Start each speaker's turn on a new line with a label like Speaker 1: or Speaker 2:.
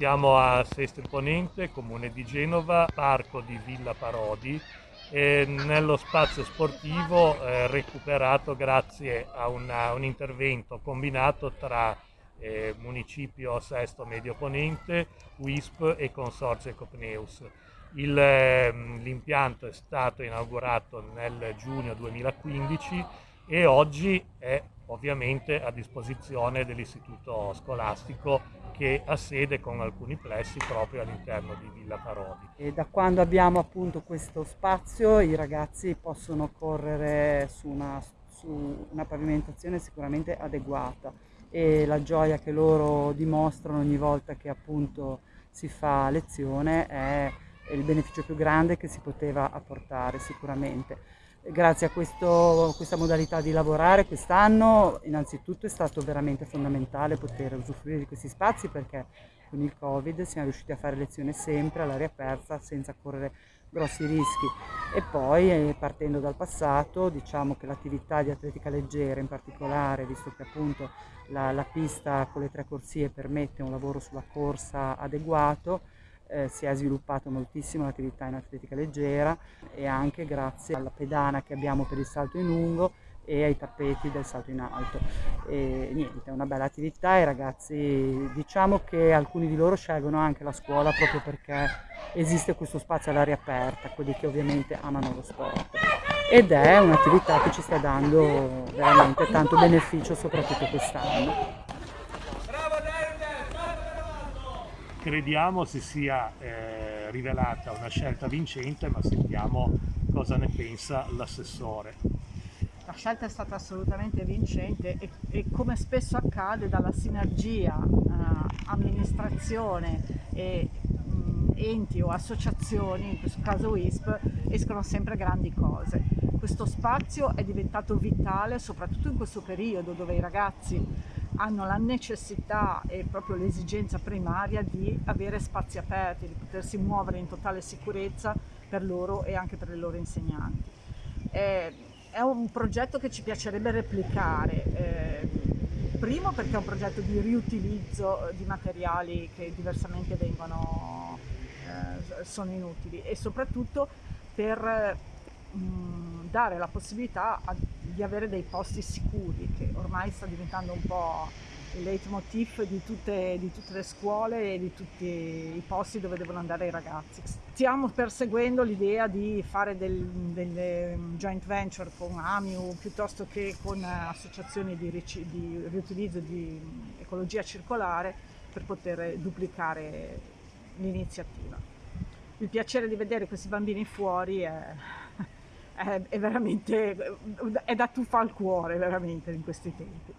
Speaker 1: Siamo a Seste Ponente, comune di Genova, parco di Villa Parodi, nello spazio sportivo eh, recuperato grazie a una, un intervento combinato tra eh, Municipio Sesto Medio Ponente, WISP e Consorzio Ecopneus. Ehm, l'impianto è stato inaugurato nel giugno 2015 e oggi è ovviamente a disposizione dell'istituto scolastico che ha sede con alcuni plessi proprio all'interno di Villa Parodi.
Speaker 2: E da quando abbiamo appunto questo spazio i ragazzi possono correre su una, su una pavimentazione sicuramente adeguata e la gioia che loro dimostrano ogni volta che appunto si fa lezione è il beneficio più grande che si poteva apportare sicuramente. Grazie a questo, questa modalità di lavorare quest'anno innanzitutto è stato veramente fondamentale poter usufruire di questi spazi perché con il Covid siamo riusciti a fare lezione sempre all'aria aperta senza correre grossi rischi. E poi eh, partendo dal passato diciamo che l'attività di atletica leggera in particolare visto che appunto la, la pista con le tre corsie permette un lavoro sulla corsa adeguato eh, si è sviluppato moltissimo l'attività in atletica leggera e anche grazie alla pedana che abbiamo per il salto in lungo e ai tappeti del salto in alto. E niente, è una bella attività, i ragazzi diciamo che alcuni di loro scelgono anche la scuola proprio perché esiste questo spazio all'aria aperta, quelli che ovviamente amano lo sport. Ed è un'attività che ci sta dando veramente tanto beneficio soprattutto quest'anno.
Speaker 1: Crediamo si sia eh, rivelata una scelta vincente, ma sentiamo cosa ne pensa l'assessore.
Speaker 3: La scelta è stata assolutamente vincente e, e come spesso accade dalla sinergia eh, amministrazione e mh, enti o associazioni, in questo caso WISP, escono sempre grandi cose. Questo spazio è diventato vitale soprattutto in questo periodo dove i ragazzi hanno la necessità e proprio l'esigenza primaria di avere spazi aperti, di potersi muovere in totale sicurezza per loro e anche per le loro insegnanti. È, è un progetto che ci piacerebbe replicare, eh, primo perché è un progetto di riutilizzo di materiali che diversamente vengono, eh, sono inutili e soprattutto per mh, dare la possibilità a, di avere dei posti sicuri, che ormai sta diventando un po' il leitmotiv di tutte, di tutte, le scuole e di tutti i posti dove devono andare i ragazzi. Stiamo perseguendo l'idea di fare del, delle joint venture con AMIU piuttosto che con associazioni di, di riutilizzo di ecologia circolare per poter duplicare l'iniziativa. Il piacere di vedere questi bambini fuori è, è, veramente, è da tuffa al cuore veramente in questi tempi.